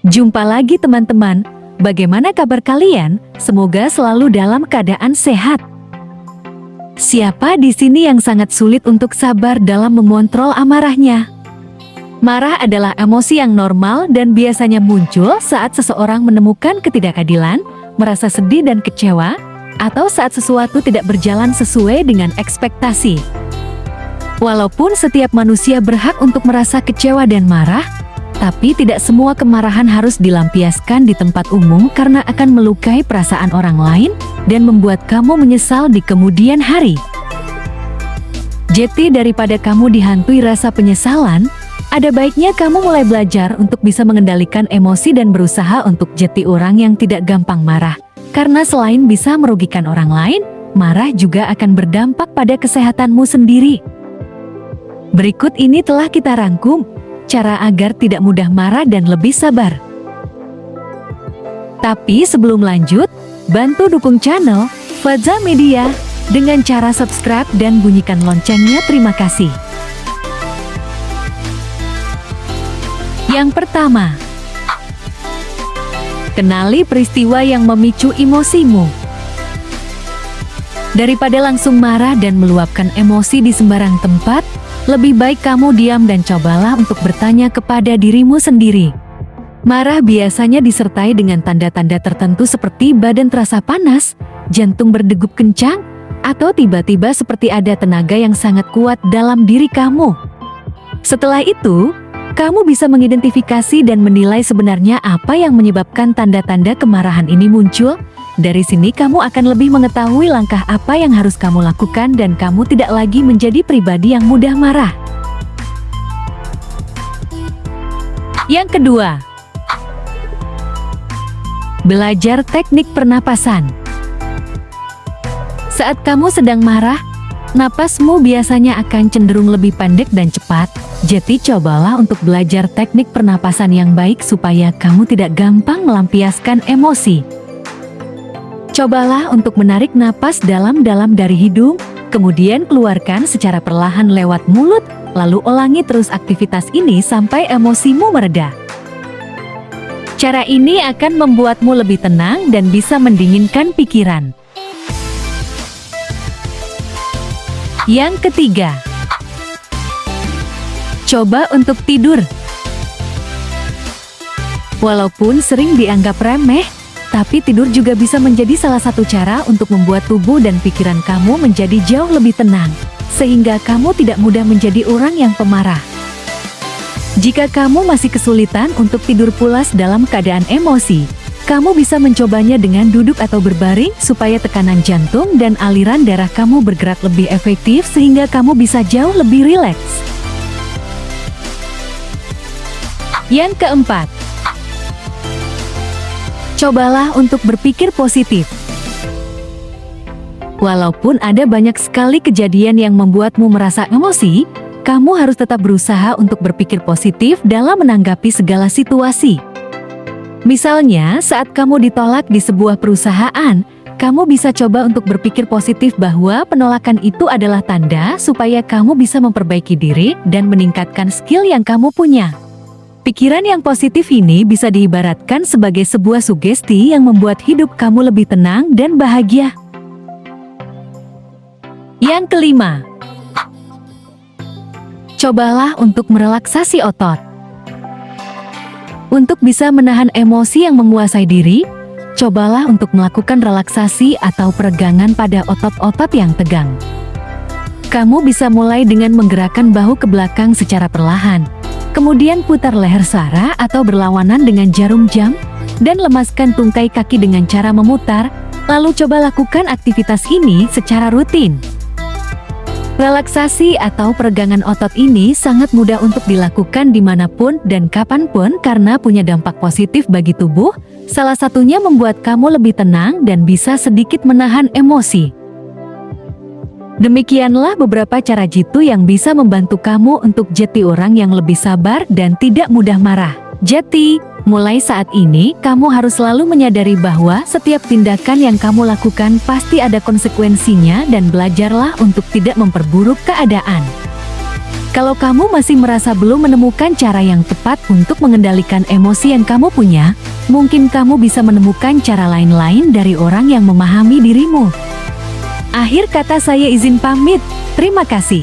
Jumpa lagi teman-teman, bagaimana kabar kalian? Semoga selalu dalam keadaan sehat. Siapa di sini yang sangat sulit untuk sabar dalam memontrol amarahnya? Marah adalah emosi yang normal dan biasanya muncul saat seseorang menemukan ketidakadilan, merasa sedih dan kecewa, atau saat sesuatu tidak berjalan sesuai dengan ekspektasi. Walaupun setiap manusia berhak untuk merasa kecewa dan marah, tapi tidak semua kemarahan harus dilampiaskan di tempat umum karena akan melukai perasaan orang lain dan membuat kamu menyesal di kemudian hari. Jadi daripada kamu dihantui rasa penyesalan, ada baiknya kamu mulai belajar untuk bisa mengendalikan emosi dan berusaha untuk jadi orang yang tidak gampang marah. Karena selain bisa merugikan orang lain, marah juga akan berdampak pada kesehatanmu sendiri. Berikut ini telah kita rangkum, cara agar tidak mudah marah dan lebih sabar. Tapi sebelum lanjut, bantu dukung channel Faza Media dengan cara subscribe dan bunyikan loncengnya terima kasih. Yang pertama, kenali peristiwa yang memicu emosimu. Daripada langsung marah dan meluapkan emosi di sembarang tempat, lebih baik kamu diam dan cobalah untuk bertanya kepada dirimu sendiri. Marah biasanya disertai dengan tanda-tanda tertentu seperti badan terasa panas, jantung berdegup kencang, atau tiba-tiba seperti ada tenaga yang sangat kuat dalam diri kamu. Setelah itu, kamu bisa mengidentifikasi dan menilai sebenarnya apa yang menyebabkan tanda-tanda kemarahan ini muncul, dari sini kamu akan lebih mengetahui langkah apa yang harus kamu lakukan dan kamu tidak lagi menjadi pribadi yang mudah marah. Yang kedua, belajar teknik pernapasan. Saat kamu sedang marah, napasmu biasanya akan cenderung lebih pendek dan cepat, jadi cobalah untuk belajar teknik pernapasan yang baik supaya kamu tidak gampang melampiaskan emosi. Cobalah untuk menarik napas dalam-dalam dari hidung, kemudian keluarkan secara perlahan lewat mulut, lalu ulangi terus aktivitas ini sampai emosimu mereda. Cara ini akan membuatmu lebih tenang dan bisa mendinginkan pikiran. Yang ketiga, coba untuk tidur. Walaupun sering dianggap remeh, tapi tidur juga bisa menjadi salah satu cara untuk membuat tubuh dan pikiran kamu menjadi jauh lebih tenang, sehingga kamu tidak mudah menjadi orang yang pemarah. Jika kamu masih kesulitan untuk tidur pulas dalam keadaan emosi, kamu bisa mencobanya dengan duduk atau berbaring supaya tekanan jantung dan aliran darah kamu bergerak lebih efektif sehingga kamu bisa jauh lebih rileks. Yang keempat, Cobalah untuk berpikir positif. Walaupun ada banyak sekali kejadian yang membuatmu merasa emosi, kamu harus tetap berusaha untuk berpikir positif dalam menanggapi segala situasi. Misalnya, saat kamu ditolak di sebuah perusahaan, kamu bisa coba untuk berpikir positif bahwa penolakan itu adalah tanda supaya kamu bisa memperbaiki diri dan meningkatkan skill yang kamu punya. Pikiran yang positif ini bisa diibaratkan sebagai sebuah sugesti yang membuat hidup kamu lebih tenang dan bahagia. Yang kelima, cobalah untuk merelaksasi otot. Untuk bisa menahan emosi yang menguasai diri, cobalah untuk melakukan relaksasi atau peregangan pada otot-otot yang tegang. Kamu bisa mulai dengan menggerakkan bahu ke belakang secara perlahan, Kemudian putar leher Sarah atau berlawanan dengan jarum jam, dan lemaskan tungkai kaki dengan cara memutar, lalu coba lakukan aktivitas ini secara rutin. Relaksasi atau peregangan otot ini sangat mudah untuk dilakukan di mana pun dan kapan pun karena punya dampak positif bagi tubuh, salah satunya membuat kamu lebih tenang dan bisa sedikit menahan emosi. Demikianlah beberapa cara jitu yang bisa membantu kamu untuk jadi orang yang lebih sabar dan tidak mudah marah. Jadi, mulai saat ini kamu harus selalu menyadari bahwa setiap tindakan yang kamu lakukan pasti ada konsekuensinya dan belajarlah untuk tidak memperburuk keadaan. Kalau kamu masih merasa belum menemukan cara yang tepat untuk mengendalikan emosi yang kamu punya, mungkin kamu bisa menemukan cara lain-lain dari orang yang memahami dirimu. Akhir kata saya izin pamit. Terima kasih.